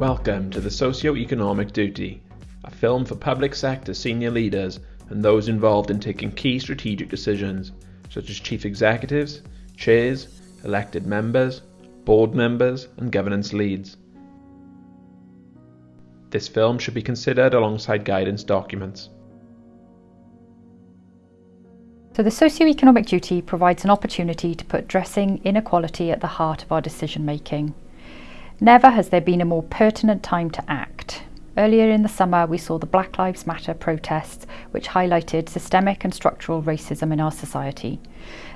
Welcome to the Socio-Economic Duty, a film for public sector senior leaders and those involved in taking key strategic decisions, such as chief executives, chairs, elected members, board members, and governance leads. This film should be considered alongside guidance documents. So the socio-economic duty provides an opportunity to put addressing inequality at the heart of our decision making. Never has there been a more pertinent time to act. Earlier in the summer, we saw the Black Lives Matter protests, which highlighted systemic and structural racism in our society.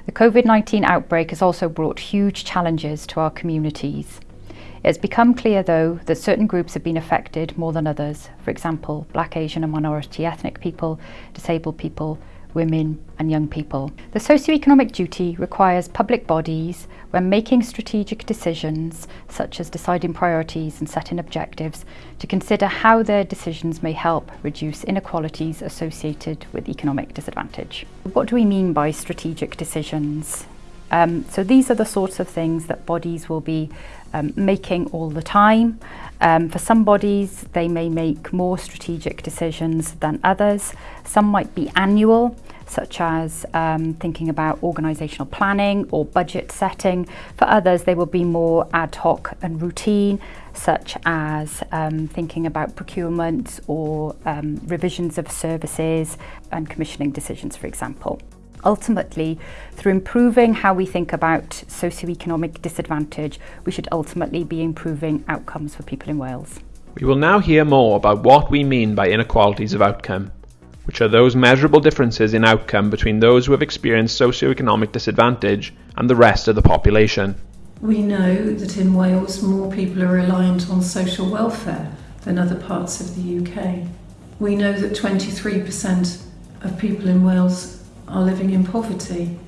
The COVID 19 outbreak has also brought huge challenges to our communities. It has become clear, though, that certain groups have been affected more than others. For example, black, Asian, and minority ethnic people, disabled people, women and young people. The socio-economic duty requires public bodies, when making strategic decisions, such as deciding priorities and setting objectives, to consider how their decisions may help reduce inequalities associated with economic disadvantage. What do we mean by strategic decisions? Um, so these are the sorts of things that bodies will be um, making all the time. Um, for some bodies, they may make more strategic decisions than others. Some might be annual, such as um, thinking about organisational planning or budget setting. For others, they will be more ad hoc and routine, such as um, thinking about procurement or um, revisions of services and commissioning decisions, for example. Ultimately, through improving how we think about socioeconomic disadvantage, we should ultimately be improving outcomes for people in Wales. We will now hear more about what we mean by inequalities of outcome, which are those measurable differences in outcome between those who have experienced socioeconomic disadvantage and the rest of the population. We know that in Wales more people are reliant on social welfare than other parts of the UK. We know that 23% of people in Wales are living in poverty,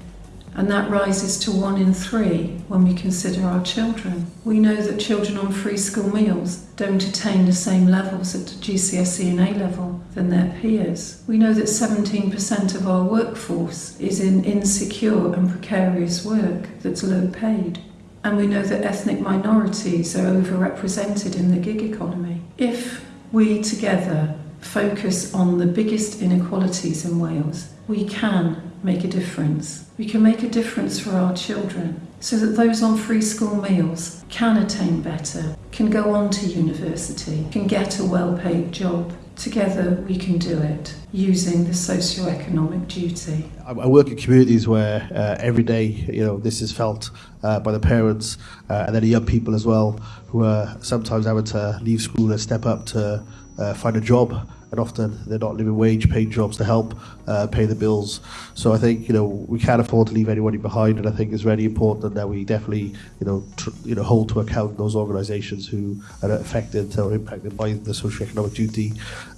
and that rises to one in three when we consider our children. We know that children on free school meals don't attain the same levels at GCSE and A level than their peers. We know that 17% of our workforce is in insecure and precarious work that's low paid. And we know that ethnic minorities are overrepresented in the gig economy. If we together focus on the biggest inequalities in Wales, we can make a difference. We can make a difference for our children so that those on free school meals can attain better, can go on to university, can get a well-paid job. Together we can do it using the socio-economic duty. I work in communities where uh, every day, you know, this is felt uh, by the parents uh, and then the young people as well who are sometimes having to leave school and step up to uh, find a job and often they're not living wage paid jobs to help uh, pay the bills. So I think you know we can't afford to leave anybody behind, and I think it's really important that we definitely you know you know hold to account those organisations who are affected or impacted by the socio-economic duty.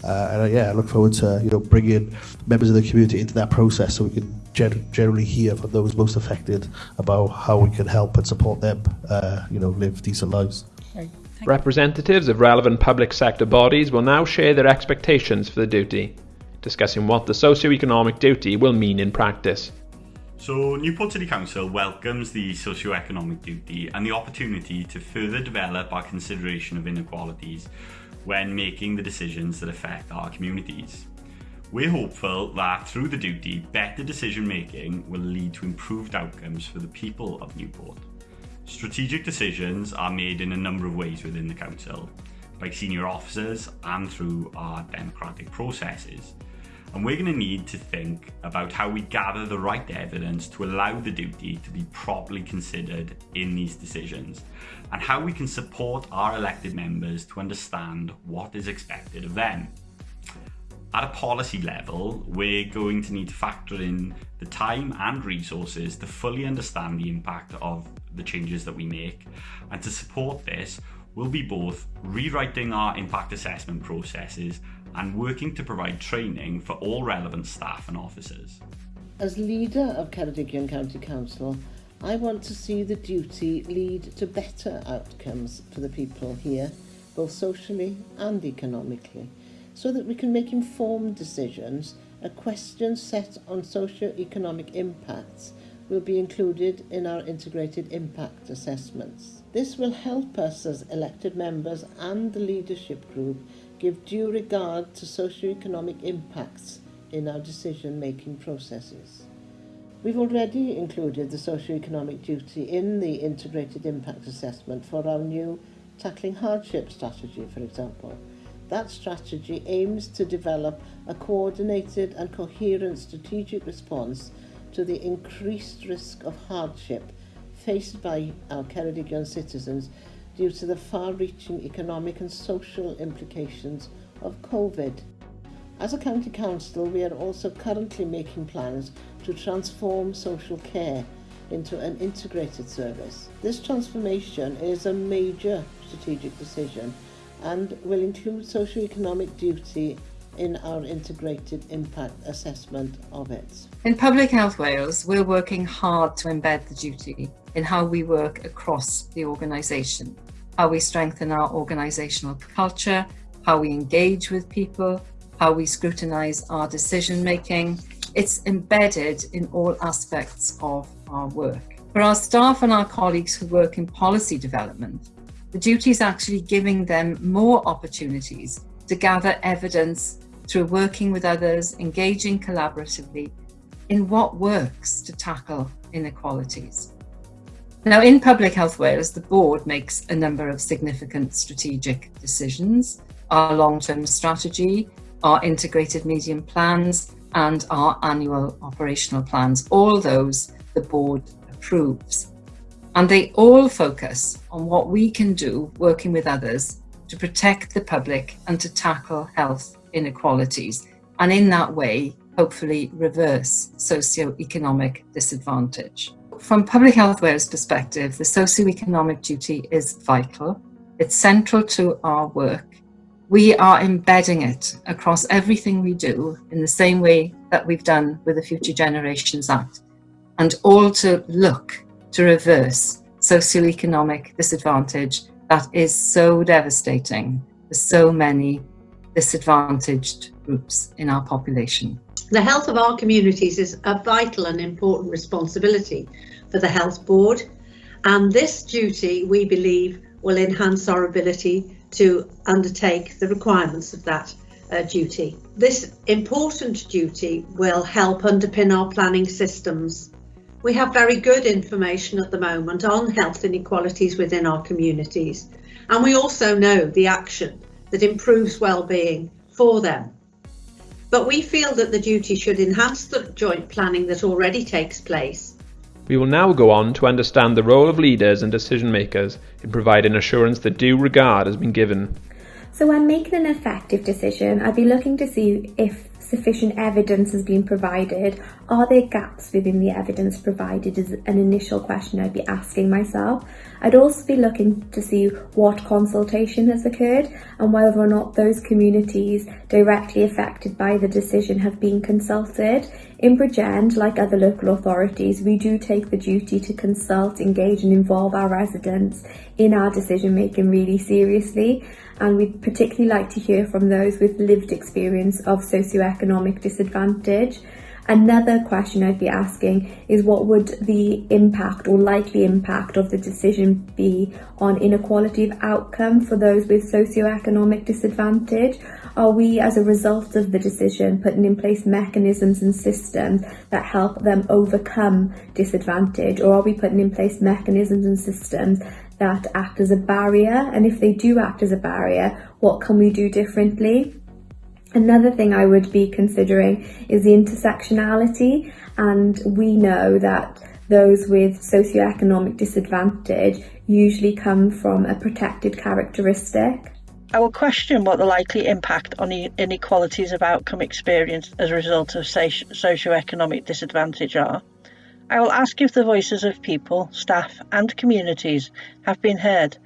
Uh, and uh, yeah, I look forward to you know bringing members of the community into that process so we can gen- generally hear from those most affected about how we can help and support them uh, you know live decent lives. Representatives of relevant public sector bodies will now share their expectations for the duty, discussing what the socio-economic duty will mean in practice. So, Newport City Council welcomes the socio-economic duty and the opportunity to further develop our consideration of inequalities when making the decisions that affect our communities. We're hopeful that through the duty, better decision making will lead to improved outcomes for the people of Newport. Strategic decisions are made in a number of ways within the Council, by senior officers and through our democratic processes. And we're going to need to think about how we gather the right evidence to allow the duty to be properly considered in these decisions, and how we can support our elected members to understand what is expected of them. At a policy level, we're going to need to factor in the time and resources to fully understand the impact of the changes that we make. And to support this, we'll be both rewriting our impact assessment processes and working to provide training for all relevant staff and officers. As leader of Ceredigion County Council, I want to see the duty lead to better outcomes for the people here, both socially and economically so that we can make informed decisions, a question set on socio-economic impacts will be included in our integrated impact assessments. This will help us as elected members and the leadership group give due regard to socio-economic impacts in our decision-making processes. We've already included the socio-economic duty in the integrated impact assessment for our new tackling hardship strategy, for example. That strategy aims to develop a coordinated and coherent strategic response to the increased risk of hardship faced by our Ceredigion citizens due to the far-reaching economic and social implications of COVID. As a county council, we are also currently making plans to transform social care into an integrated service. This transformation is a major strategic decision and will include socio-economic duty in our integrated impact assessment of it. In Public Health Wales, we're working hard to embed the duty in how we work across the organisation, how we strengthen our organisational culture, how we engage with people, how we scrutinise our decision making. It's embedded in all aspects of our work. For our staff and our colleagues who work in policy development, the duty is actually giving them more opportunities to gather evidence through working with others, engaging collaboratively in what works to tackle inequalities. Now, in Public Health Wales, the board makes a number of significant strategic decisions, our long-term strategy, our integrated medium plans, and our annual operational plans. All those the board approves. And they all focus on what we can do working with others to protect the public and to tackle health inequalities. And in that way, hopefully reverse socio-economic disadvantage. From Public Health Wales perspective, the socio-economic duty is vital. It's central to our work. We are embedding it across everything we do in the same way that we've done with the Future Generations Act and all to look to reverse socioeconomic disadvantage that is so devastating for so many disadvantaged groups in our population. The health of our communities is a vital and important responsibility for the Health Board and this duty we believe will enhance our ability to undertake the requirements of that uh, duty. This important duty will help underpin our planning systems we have very good information at the moment on health inequalities within our communities, and we also know the action that improves well-being for them. But we feel that the duty should enhance the joint planning that already takes place. We will now go on to understand the role of leaders and decision makers in providing assurance that due regard has been given. So when making an effective decision, I'd be looking to see if sufficient evidence has been provided? Are there gaps within the evidence provided is an initial question I'd be asking myself. I'd also be looking to see what consultation has occurred and whether or not those communities directly affected by the decision have been consulted. In Bridgend, like other local authorities, we do take the duty to consult, engage and involve our residents in our decision making really seriously and we'd particularly like to hear from those with lived experience of socioeconomic disadvantage. Another question I'd be asking is what would the impact or likely impact of the decision be on inequality of outcome for those with socioeconomic disadvantage? Are we, as a result of the decision, putting in place mechanisms and systems that help them overcome disadvantage? Or are we putting in place mechanisms and systems that act as a barrier? And if they do act as a barrier, what can we do differently? Another thing I would be considering is the intersectionality and we know that those with socioeconomic disadvantage usually come from a protected characteristic. I will question what the likely impact on inequalities of outcome experienced as a result of socioeconomic disadvantage are. I will ask if the voices of people, staff and communities have been heard,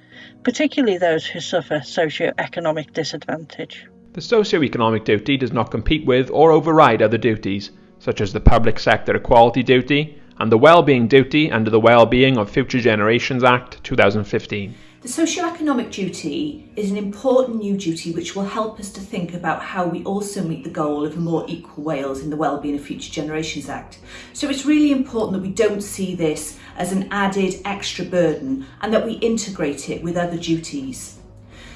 particularly those who suffer socio-economic disadvantage. The socio-economic duty does not compete with or override other duties, such as the public sector equality duty and the Wellbeing Duty under the Wellbeing of Future Generations Act 2015. The socio-economic duty is an important new duty which will help us to think about how we also meet the goal of a more equal Wales in the Wellbeing of Future Generations Act. So it's really important that we don't see this as an added extra burden and that we integrate it with other duties.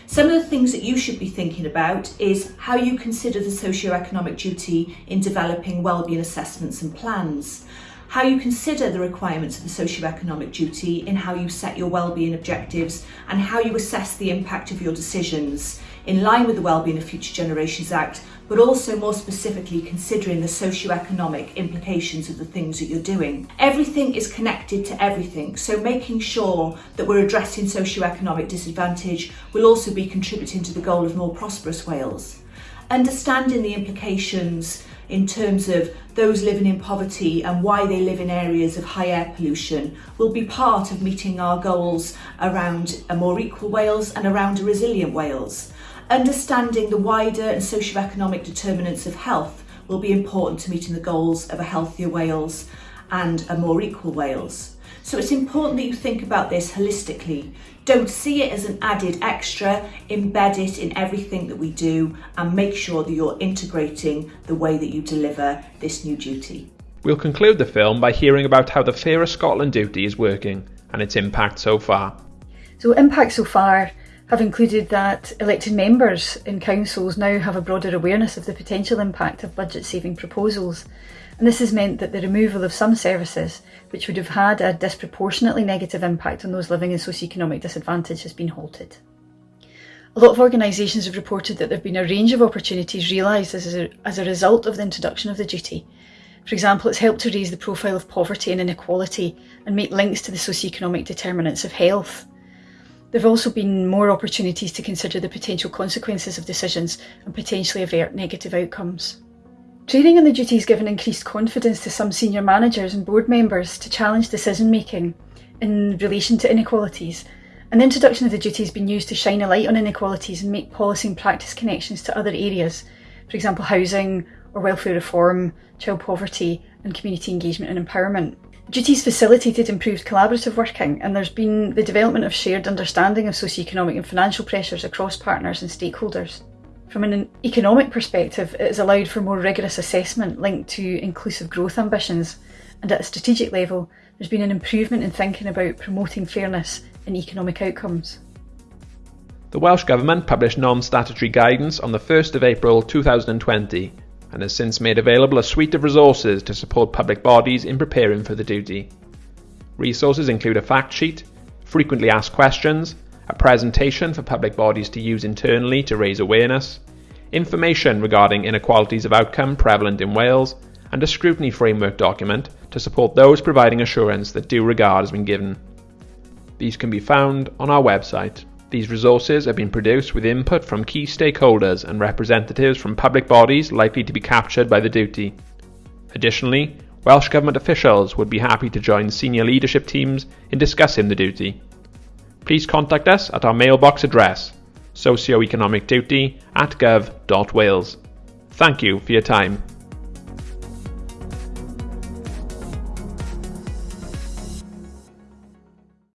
Some of the things that you should be thinking about is how you consider the socio-economic duty in developing wellbeing assessments and plans how you consider the requirements of the socio-economic duty in how you set your wellbeing objectives and how you assess the impact of your decisions in line with the Wellbeing of Future Generations Act, but also more specifically considering the socio-economic implications of the things that you're doing. Everything is connected to everything, so making sure that we're addressing socio-economic disadvantage will also be contributing to the goal of more prosperous Wales. Understanding the implications in terms of those living in poverty and why they live in areas of high air pollution will be part of meeting our goals around a more equal Wales and around a resilient Wales. Understanding the wider and socio-economic determinants of health will be important to meeting the goals of a healthier Wales and a more equal Wales. So it's important that you think about this holistically. Don't see it as an added extra, embed it in everything that we do and make sure that you're integrating the way that you deliver this new duty. We'll conclude the film by hearing about how the Fairer Scotland duty is working and its impact so far. So impact so far have included that elected members in councils now have a broader awareness of the potential impact of budget saving proposals and this has meant that the removal of some services which would have had a disproportionately negative impact on those living in socioeconomic disadvantage has been halted. A lot of organisations have reported that there have been a range of opportunities realised as a, as a result of the introduction of the duty. For example, it's helped to raise the profile of poverty and inequality and make links to the socioeconomic determinants of health. There have also been more opportunities to consider the potential consequences of decisions and potentially avert negative outcomes. Training on the duty has given increased confidence to some senior managers and board members to challenge decision making in relation to inequalities, and the introduction of the duty has been used to shine a light on inequalities and make policy and practice connections to other areas, for example, housing or welfare reform, child poverty, and community engagement and empowerment. Duties facilitated improved collaborative working, and there's been the development of shared understanding of socio-economic and financial pressures across partners and stakeholders. From an economic perspective, it has allowed for more rigorous assessment linked to inclusive growth ambitions, and at a strategic level, there's been an improvement in thinking about promoting fairness in economic outcomes. The Welsh Government published non-statutory guidance on the 1st of April 2020 and has since made available a suite of resources to support public bodies in preparing for the duty. Resources include a fact sheet, frequently asked questions, a presentation for public bodies to use internally to raise awareness, information regarding inequalities of outcome prevalent in Wales, and a scrutiny framework document to support those providing assurance that due regard has been given. These can be found on our website. These resources have been produced with input from key stakeholders and representatives from public bodies likely to be captured by the duty. Additionally, Welsh Government officials would be happy to join senior leadership teams in discussing the duty please contact us at our mailbox address socioeconomicduty at gov.wales. Thank you for your time.